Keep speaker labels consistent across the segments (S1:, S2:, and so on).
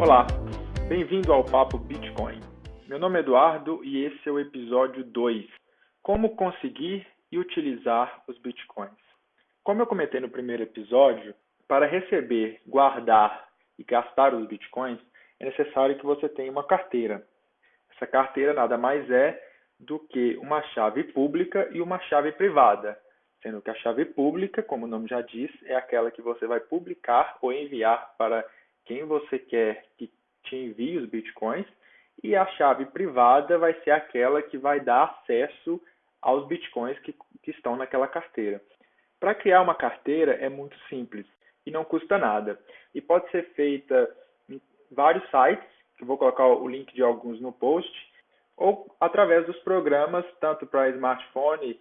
S1: Olá, bem-vindo ao Papo Bitcoin. Meu nome é Eduardo e esse é o episódio 2: Como conseguir e utilizar os bitcoins. Como eu comentei no primeiro episódio, para receber, guardar e gastar os bitcoins, é necessário que você tenha uma carteira. Essa carteira nada mais é do que uma chave pública e uma chave privada, sendo que a chave pública, como o nome já diz, é aquela que você vai publicar ou enviar para quem você quer que te envie os bitcoins, e a chave privada vai ser aquela que vai dar acesso aos bitcoins que, que estão naquela carteira. Para criar uma carteira é muito simples e não custa nada. E pode ser feita em vários sites, que vou colocar o link de alguns no post, ou através dos programas, tanto para smartphone,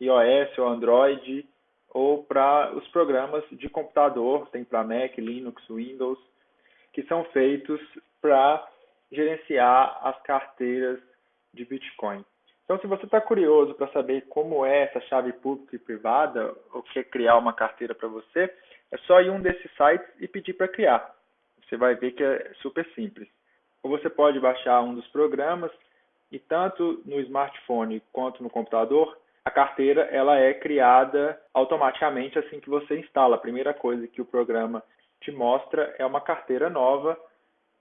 S1: iOS ou Android, ou para os programas de computador, tem para Mac, Linux, Windows, que são feitos para gerenciar as carteiras de Bitcoin. Então, se você está curioso para saber como é essa chave pública e privada, ou quer criar uma carteira para você, é só ir um desses sites e pedir para criar. Você vai ver que é super simples. Ou você pode baixar um dos programas e tanto no smartphone quanto no computador, a carteira ela é criada automaticamente assim que você instala. A primeira coisa que o programa te mostra é uma carteira nova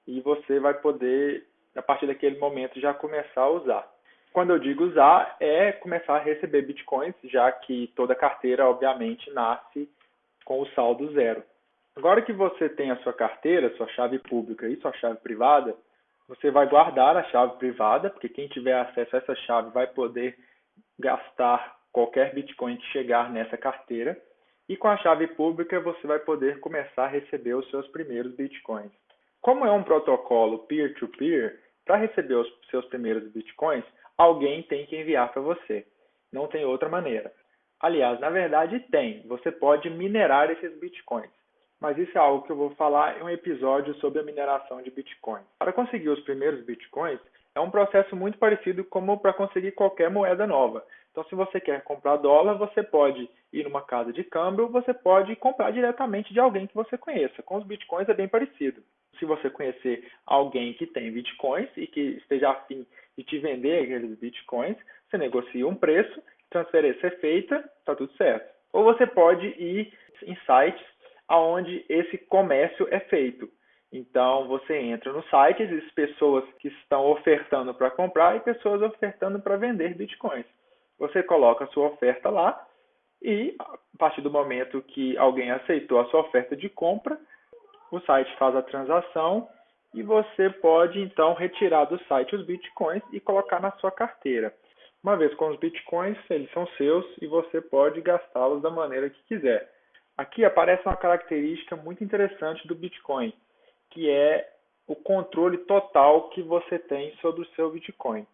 S1: e você vai poder, a partir daquele momento, já começar a usar. Quando eu digo usar, é começar a receber bitcoins, já que toda carteira, obviamente, nasce com o saldo zero. Agora que você tem a sua carteira, sua chave pública e sua chave privada, você vai guardar a chave privada, porque quem tiver acesso a essa chave vai poder gastar qualquer Bitcoin que chegar nessa carteira. E com a chave pública você vai poder começar a receber os seus primeiros Bitcoins. Como é um protocolo peer-to-peer, para receber os seus primeiros Bitcoins, alguém tem que enviar para você. Não tem outra maneira. Aliás, na verdade tem. Você pode minerar esses Bitcoins mas isso é algo que eu vou falar em um episódio sobre a mineração de Bitcoin. Para conseguir os primeiros Bitcoins, é um processo muito parecido como para conseguir qualquer moeda nova. Então, se você quer comprar dólar, você pode ir numa casa de câmbio, você pode comprar diretamente de alguém que você conheça. Com os bitcoins é bem parecido. Se você conhecer alguém que tem bitcoins e que esteja afim de te vender aqueles bitcoins, você negocia um preço, transferência é feita, está tudo certo. Ou você pode ir em sites aonde esse comércio é feito. Então você entra no site, existem pessoas que estão ofertando para comprar e pessoas ofertando para vender bitcoins. Você coloca a sua oferta lá e a partir do momento que alguém aceitou a sua oferta de compra, o site faz a transação e você pode então retirar do site os bitcoins e colocar na sua carteira. Uma vez com os bitcoins, eles são seus e você pode gastá-los da maneira que quiser. Aqui aparece uma característica muito interessante do Bitcoin, que é o controle total que você tem sobre o seu Bitcoin.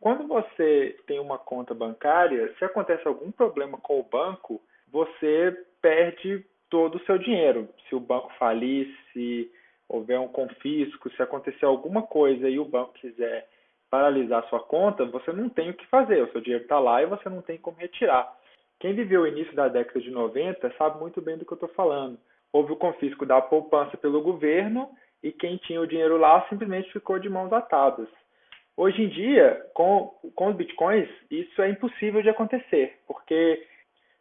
S1: Quando você tem uma conta bancária, se acontece algum problema com o banco, você perde todo o seu dinheiro. Se o banco falir, se houver um confisco, se acontecer alguma coisa e o banco quiser paralisar sua conta, você não tem o que fazer. O seu dinheiro está lá e você não tem como retirar. Quem viveu o início da década de 90 sabe muito bem do que eu estou falando. Houve o confisco da poupança pelo governo e quem tinha o dinheiro lá simplesmente ficou de mãos atadas. Hoje em dia, com, com os bitcoins, isso é impossível de acontecer, porque,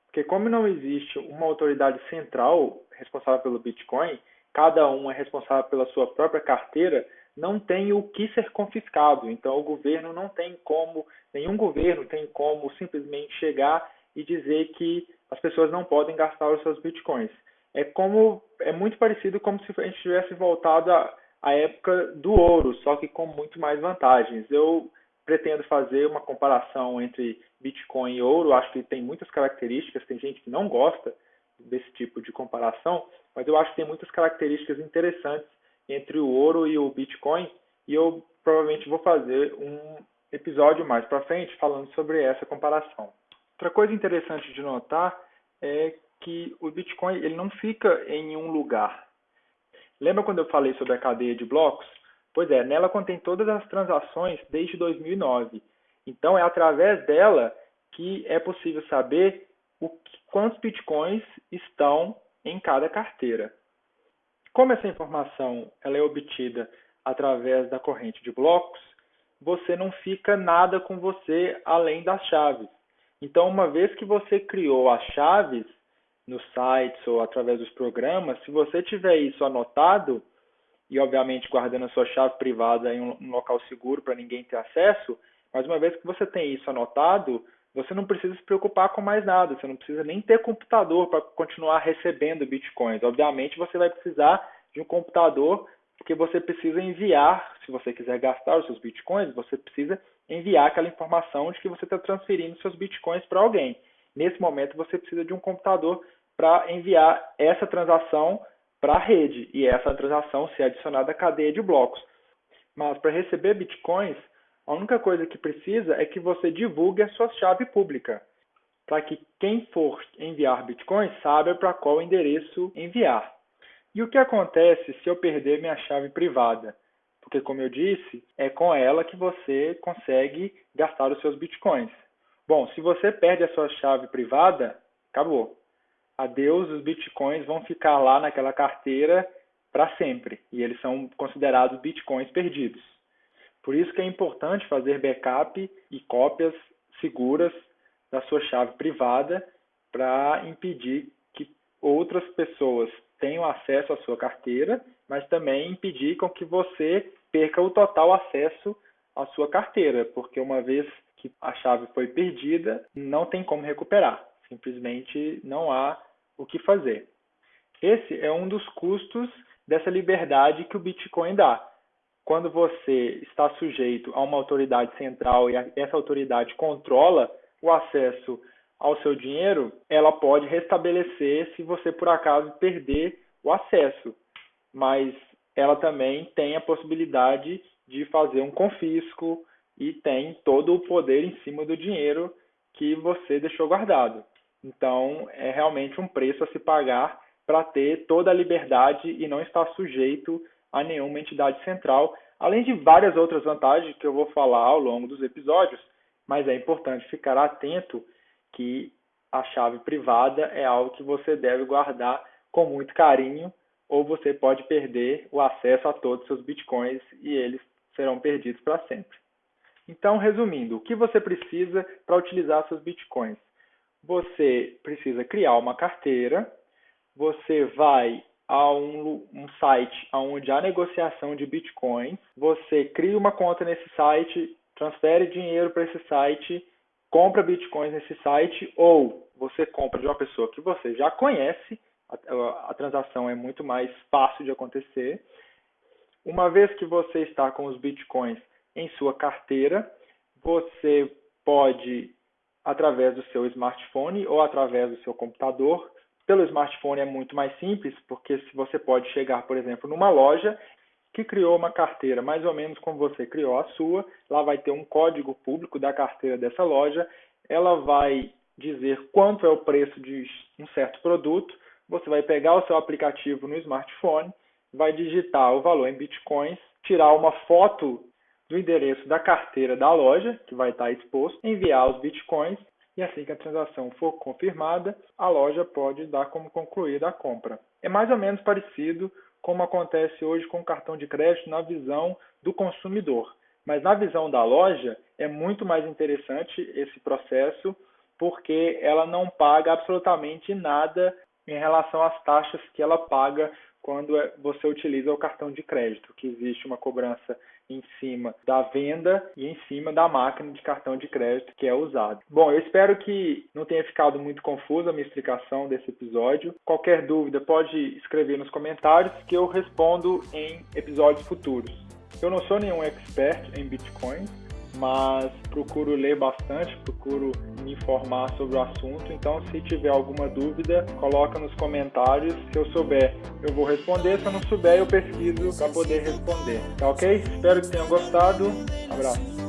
S1: porque como não existe uma autoridade central responsável pelo bitcoin, cada um é responsável pela sua própria carteira, não tem o que ser confiscado. Então, o governo não tem como, nenhum governo tem como simplesmente chegar e dizer que as pessoas não podem gastar os seus bitcoins. É como é muito parecido como se a gente tivesse voltado à, à época do ouro, só que com muito mais vantagens. Eu pretendo fazer uma comparação entre Bitcoin e ouro. Acho que tem muitas características. Tem gente que não gosta desse tipo de comparação, mas eu acho que tem muitas características interessantes entre o ouro e o Bitcoin. E eu provavelmente vou fazer um episódio mais para frente falando sobre essa comparação. Outra coisa interessante de notar é que o Bitcoin ele não fica em um lugar. Lembra quando eu falei sobre a cadeia de blocos? Pois é, nela contém todas as transações desde 2009. Então é através dela que é possível saber o que, quantos bitcoins estão em cada carteira. Como essa informação ela é obtida através da corrente de blocos, você não fica nada com você além das chaves. Então, uma vez que você criou as chaves nos sites ou através dos programas, se você tiver isso anotado, e obviamente guardando a sua chave privada em um local seguro para ninguém ter acesso, mas uma vez que você tem isso anotado, você não precisa se preocupar com mais nada, você não precisa nem ter computador para continuar recebendo bitcoins. Obviamente você vai precisar de um computador porque você precisa enviar, se você quiser gastar os seus bitcoins, você precisa enviar aquela informação de que você está transferindo seus bitcoins para alguém. Nesse momento você precisa de um computador para enviar essa transação para a rede e essa transação ser adicionada à cadeia de blocos. Mas para receber bitcoins, a única coisa que precisa é que você divulgue a sua chave pública, para que quem for enviar bitcoins saiba para qual endereço enviar. E o que acontece se eu perder minha chave privada? Porque, como eu disse, é com ela que você consegue gastar os seus bitcoins. Bom, se você perde a sua chave privada, acabou adeus, os bitcoins vão ficar lá naquela carteira para sempre e eles são considerados bitcoins perdidos. Por isso que é importante fazer backup e cópias seguras da sua chave privada para impedir que outras pessoas tenham acesso à sua carteira, mas também impedir com que você perca o total acesso à sua carteira, porque uma vez que a chave foi perdida, não tem como recuperar. Simplesmente não há o que fazer. Esse é um dos custos dessa liberdade que o Bitcoin dá. Quando você está sujeito a uma autoridade central e essa autoridade controla o acesso ao seu dinheiro, ela pode restabelecer se você por acaso perder o acesso. Mas ela também tem a possibilidade de fazer um confisco e tem todo o poder em cima do dinheiro que você deixou guardado. Então, é realmente um preço a se pagar para ter toda a liberdade e não estar sujeito a nenhuma entidade central, além de várias outras vantagens que eu vou falar ao longo dos episódios, mas é importante ficar atento que a chave privada é algo que você deve guardar com muito carinho, ou você pode perder o acesso a todos os seus bitcoins e eles serão perdidos para sempre. Então, resumindo, o que você precisa para utilizar seus bitcoins? Você precisa criar uma carteira, você vai a um, um, site onde há negociação de bitcoins, você cria uma conta nesse site, transfere dinheiro para esse site, compra bitcoins nesse site, ou você compra de uma pessoa que você já conhece, a, a transação é muito mais fácil de acontecer. Uma vez que você está com os bitcoins em sua carteira, você pode através do seu smartphone ou através do seu computador. Pelo smartphone é muito mais simples, porque se você pode chegar, por exemplo, numa loja que criou uma carteira mais ou menos como você criou a sua, lá vai ter um código público da carteira dessa loja, ela vai dizer quanto é o preço de um certo produto, você vai pegar o seu aplicativo no smartphone, vai digitar o valor em bitcoins, tirar uma foto do endereço da carteira da loja, que vai estar exposto, enviar os bitcoins e assim que a transação for confirmada, a loja pode dar como concluída a compra. É mais ou menos parecido como acontece hoje com o cartão de crédito na visão do consumidor. Mas na visão da loja é muito mais interessante esse processo porque ela não paga absolutamente nada em relação às taxas que ela paga quando é, você utiliza o cartão de crédito, que existe uma cobrança em cima da venda e em cima da máquina de cartão de crédito que é usado. Bom, eu espero que não tenha ficado muito confusa a minha explicação desse episódio. Qualquer dúvida pode escrever nos comentários que eu respondo em episódios futuros. Eu não sou nenhum expert em Bitcoin, mas procuro ler bastante, procuro me informar sobre o assunto. Então, se tiver alguma dúvida, coloca nos comentários. Se eu souber, eu vou responder. Se eu não souber, eu pesquiso para poder responder. Tá ok? Espero que tenham gostado. Abraço.